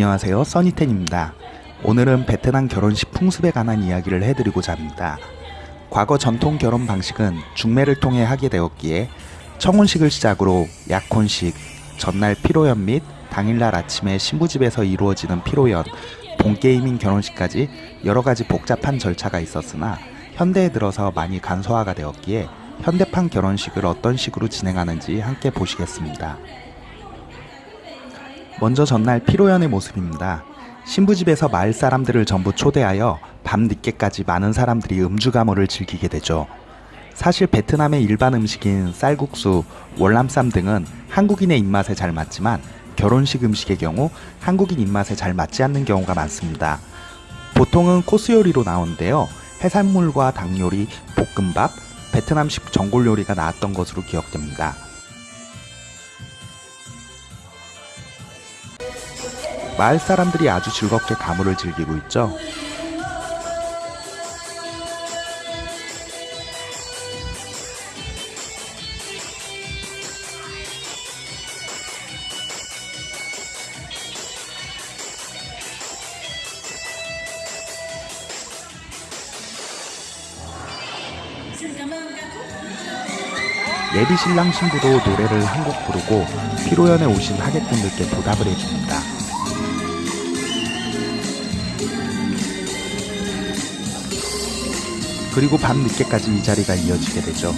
안녕하세요 써니텐입니다. 오늘은 베트남 결혼식 풍습에 관한 이야기를 해드리고자 합니다. 과거 전통 결혼 방식은 중매를 통해 하게 되었기에 청혼식을 시작으로 약혼식, 전날 피로연 및 당일날 아침에 신부집에서 이루어지는 피로연, 본게임인 결혼식까지 여러가지 복잡한 절차가 있었으나 현대에 들어서 많이 간소화가 되었기에 현대판 결혼식을 어떤 식으로 진행하는지 함께 보시겠습니다. 먼저 전날 피로연의 모습입니다. 신부집에서 마을 사람들을 전부 초대하여 밤 늦게까지 많은 사람들이 음주가무를 즐기게 되죠. 사실 베트남의 일반 음식인 쌀국수, 월남쌈 등은 한국인의 입맛에 잘 맞지만 결혼식 음식의 경우 한국인 입맛에 잘 맞지 않는 경우가 많습니다. 보통은 코스 요리로 나오는데요. 해산물과 닭 요리, 볶음밥, 베트남식 전골 요리가 나왔던 것으로 기억됩니다. 마을 사람들이 아주 즐겁게 가물을 즐기고 있죠. 예비 신랑 신부도 노래를 한 곡 부르고 피로연에 오신 하객분들께 보답을 해줍니다. 그리고 밤 늦게까지 이 자리가 이어지게 되죠.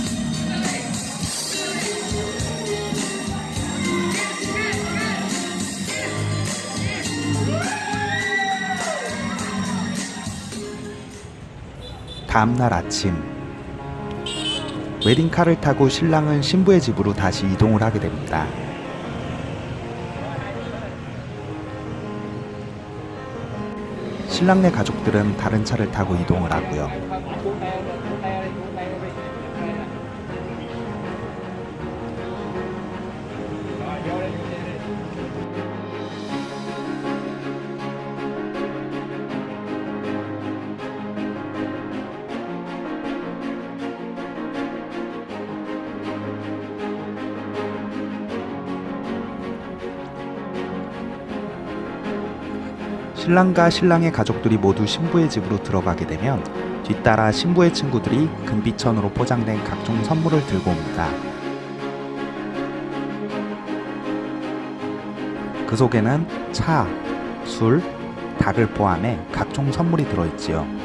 다음날 아침 웨딩카를 타고 신랑은 신부의 집으로 다시 이동을 하게 됩니다. 신랑네 가족들은 다른 차를 타고 이동을 하고요. 신랑과 신랑의 가족들이 모두 신부의 집으로 들어가게 되면 뒤따라 신부의 친구들이 금비천으로 포장된 각종 선물을 들고 옵니다. 그 속에는 차, 술, 닭을 포함해 각종 선물이 들어있지요.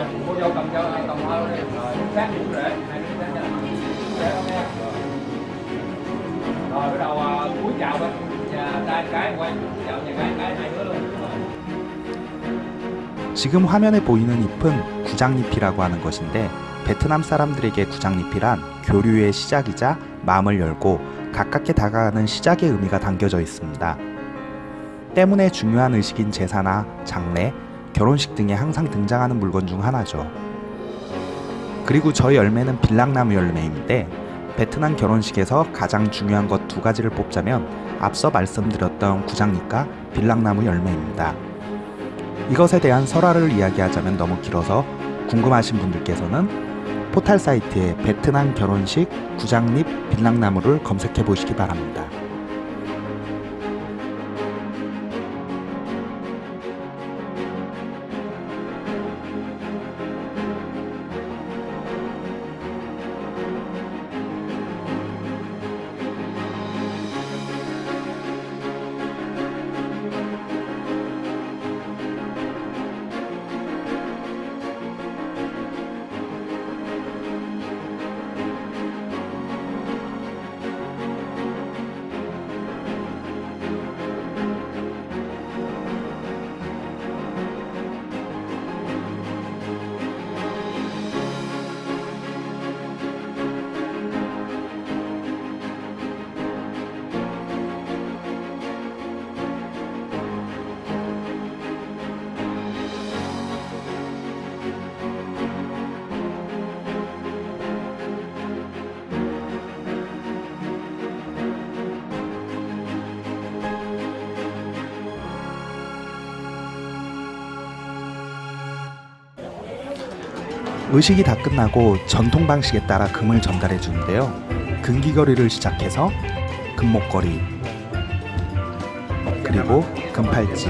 Rồi cô dâu cầm cho cầm hoa đi rồi sát cũng rễ hai đứa sát rễ không nha rồi bắt đầu cúi chào bên nhà trai cái quay chào nhà gái cái hai đứa luôn 지금 화면에 보이는 잎은 구장잎이라고 하는 것인데 베트남 사람들에게 구장잎이란 교류의 시작이자 마음을 열고 가깝게 다가가는 시작의 의미가 담겨져 있습니다. 때문에 중요한 의식인 제사나 장례, 결혼식 등에 항상 등장하는 물건 중 하나죠. 그리고 저 열매는 빌랑나무 열매인데 베트남 결혼식에서 가장 중요한 것 두 가지를 뽑자면 앞서 말씀드렸던 구장잎과 빌랑나무 열매입니다. 이것에 대한 설화를 이야기하자면 너무 길어서 궁금하신 분들께서는 포탈 사이트에 베트남 결혼식 구장잎 빌랑나무를 검색해 보시기 바랍니다. 의식이 다 끝나고 전통 방식에 따라 금을 전달해 주는데요. 금귀걸이를 시작해서 금목걸이 그리고 금팔찌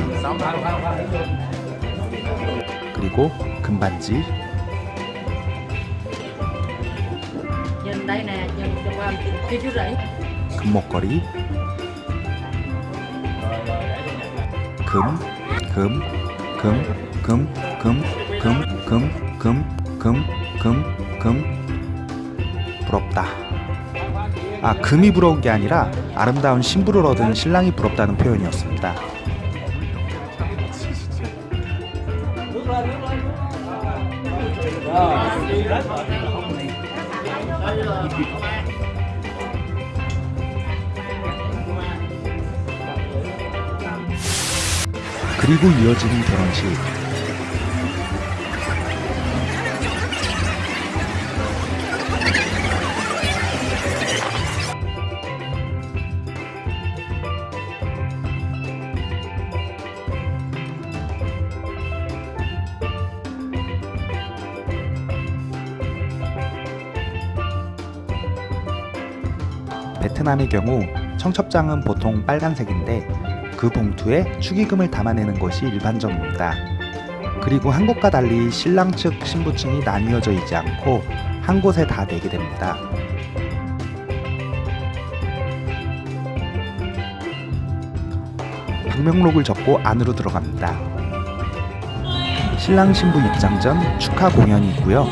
그리고 금반지 금목걸이 금, 금, 금, 금, 금, 금, 금, 금, 금, 금, 금. 부럽다. 아, 금이 부러운 게 아니라 아름다운 신부를 얻은 신랑이 부럽다는 표현이었습니다. 그리고 이어지는 결혼식. 베트남의 경우 청첩장은 보통 빨간색인데 그 봉투에 축의금을 담아내는 것이 일반적입니다. 그리고 한국과 달리 신랑 측 신부 층이 나뉘어져 있지 않고 한 곳에 다 내게 됩니다. 방명록을 접고 안으로 들어갑니다. 신랑 신부 입장 전 축하 공연이 있고요.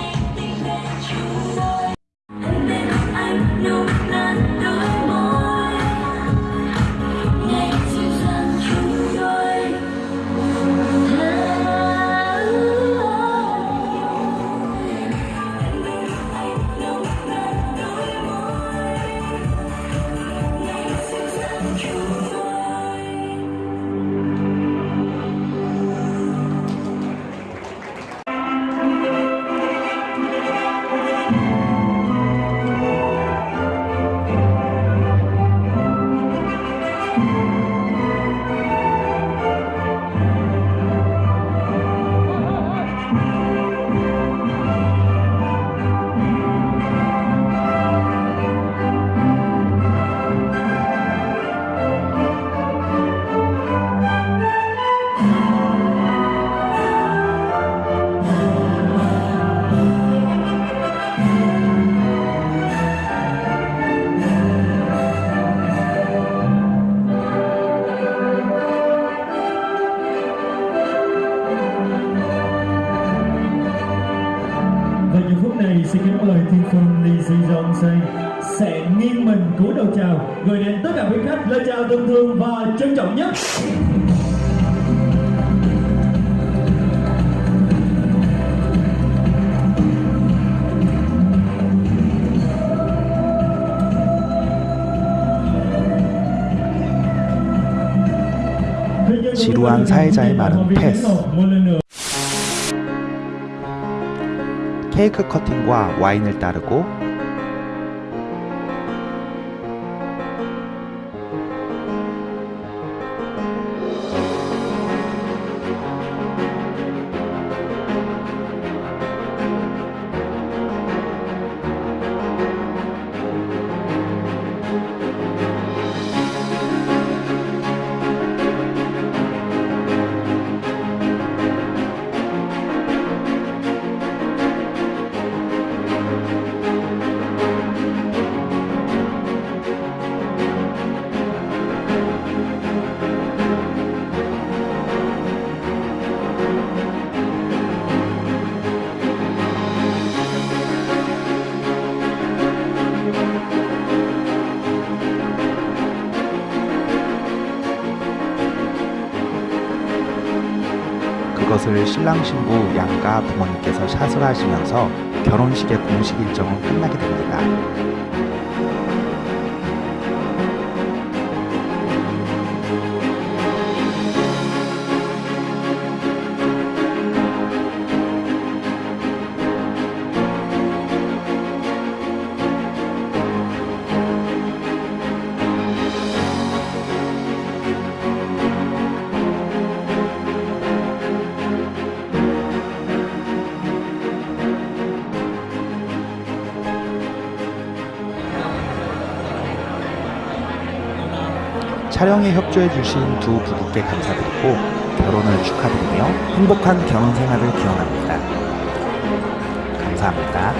này xin kính mời Thiên Phương Lee Si Jong Say sẽ nghiêng mình cúi đầu chào gửi đến tất cả quý khách lời chào thân thương và trân trọng nhất. 지루한 사회자의 말은 패스. 케이크 커팅과 와인을 따르고 그것을 신랑 신부 양가 부모님께서 샷을 하시면서 결혼식의 공식 일정은 끝나게 됩니다. 촬영에 협조해 주신 두 부부께 감사드리고 결혼을 축하드리며 행복한 결혼 생활을 기원합니다. 감사합니다.